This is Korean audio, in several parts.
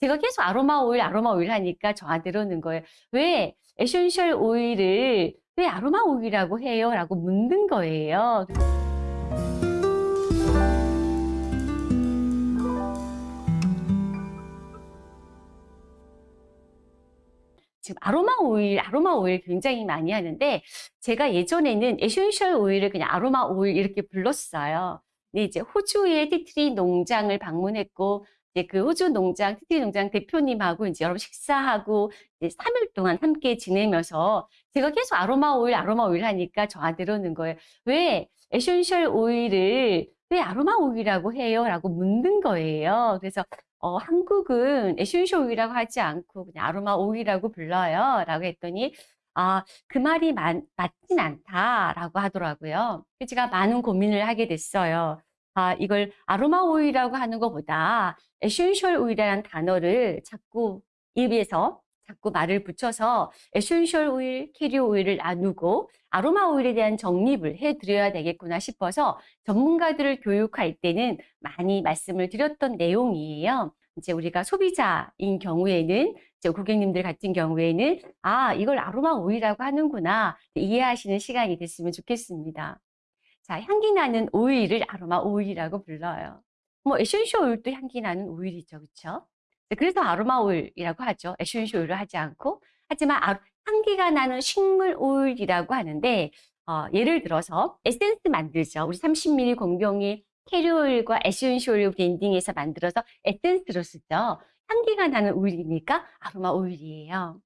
제가 계속 아로마 오일, 아로마 오일 하니까 저한테 그러는 거예요. 왜 에센셜 오일을 왜 아로마 오일이라고 해요? 라고 묻는 거예요. 지금 아로마 오일, 아로마 오일 굉장히 많이 하는데 제가 예전에는 에센셜 오일을 그냥 아로마 오일 이렇게 불렀어요. 근데 이제 호주의 티트리 농장을 방문했고 이제 그 호주 농장, 티트리 농장 대표님하고 이제 여러 분 식사하고 이제 3일 동안 함께 지내면서 제가 계속 아로마 오일, 아로마 오일 하니까 저한테 그러는 거예요. 왜 에센셜 오일을 왜 아로마 오일이라고 해요? 라고 묻는 거예요. 그래서 어, 한국은 에센셜 오일이라고 하지 않고 그냥 아로마 오일이라고 불러요. 라고 했더니 아, 그 말이 맞, 맞진 않다라고 하더라고요. 제가 많은 고민을 하게 됐어요. 아, 이걸 아로마 오일이라고 하는 것보다 에센셜 오일이라는 단어를 자꾸 입에서 자꾸 말을 붙여서 에센셜 오일, 캐리어 오일을 나누고 아로마 오일에 대한 정립을 해드려야 되겠구나 싶어서 전문가들을 교육할 때는 많이 말씀을 드렸던 내용이에요. 이제 우리가 소비자인 경우에는 이제 고객님들 같은 경우에는 아 이걸 아로마 오일이라고 하는구나 이해하시는 시간이 됐으면 좋겠습니다. 자 향기 나는 오일을 아로마 오일이라고 불러요. 뭐 에센셜 오일도 향기 나는 오일이죠, 그렇죠? 그래서 아로마 오일이라고 하죠. 에센셜 오일을 하지 않고 하지만 아, 향기가 나는 식물 오일이라고 하는데 어, 예를 들어서 에센스 만들죠. 우리 30ml 공병이 캐리어 오일과 에센셜 오일 블렌딩해서 만들어서 에센스로 쓰죠. 향기가 나는 오일이니까 아로마 오일이에요.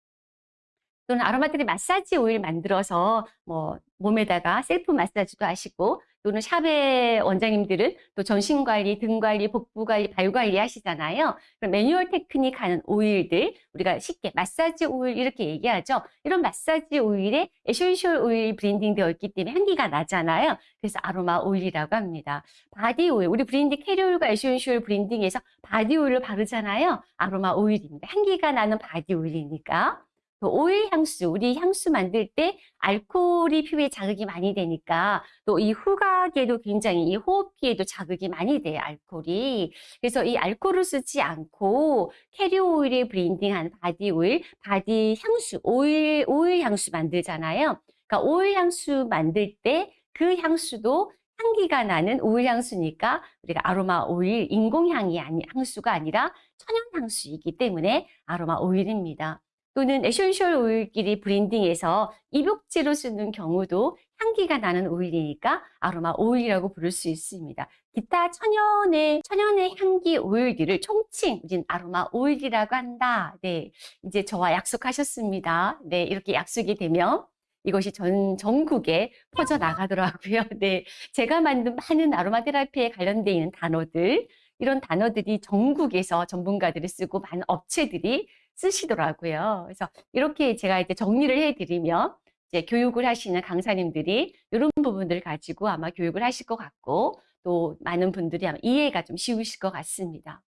또는 아로마들이 마사지 오일 만들어서 뭐 몸에다가 셀프 마사지도 하시고 또는 샵의 원장님들은 또 전신관리, 등관리, 복부관리, 발관리 하시잖아요. 그럼 매뉴얼 테크닉 하는 오일들 우리가 쉽게 마사지 오일 이렇게 얘기하죠. 이런 마사지 오일에 에센셜 오일이 블렌딩 되어 있기 때문에 향기가 나잖아요. 그래서 아로마 오일이라고 합니다. 바디 오일, 우리 블렌딩 캐리어 오일과 에센셜 블렌딩해서 바디 오일을 바르잖아요. 아로마 오일입니다. 향기가 나는 바디 오일이니까. 그 오일 향수, 우리 향수 만들 때 알코올이 피부에 자극이 많이 되니까 또 이 후각에도 굉장히 이 호흡기에도 자극이 많이 돼요, 알코올이. 그래서 이 알코올을 쓰지 않고 캐리어 오일에 블렌딩한 바디 오일, 바디 향수, 오일, 오일 향수 만들잖아요. 그러니까 오일 향수 만들 때 그 향수도 향기가 나는 오일 향수니까 우리가 아로마 오일, 인공향이 아니, 향수가 아니라 천연 향수이기 때문에 아로마 오일입니다. 또는 에센셜 오일끼리 블렌딩해서 입욕제로 쓰는 경우도 향기가 나는 오일이니까 아로마 오일이라고 부를 수 있습니다. 기타 천연의 천연의 향기 오일들을 총칭 우린 아로마 오일이라고 한다. 네, 이제 저와 약속하셨습니다. 네, 이렇게 약속이 되면 이것이 전 전국에 퍼져 나가더라고요. 네, 제가 만든 많은 아로마 테라피에 관련되어 있는 단어들 이런 단어들이 전국에서 전문가들이 쓰고 많은 업체들이 쓰시더라고요. 그래서 이렇게 제가 이제 정리를 해드리면 이제 교육을 하시는 강사님들이 이런 부분들을 가지고 아마 교육을 하실 것 같고 또 많은 분들이 아마 이해가 좀 쉬우실 것 같습니다.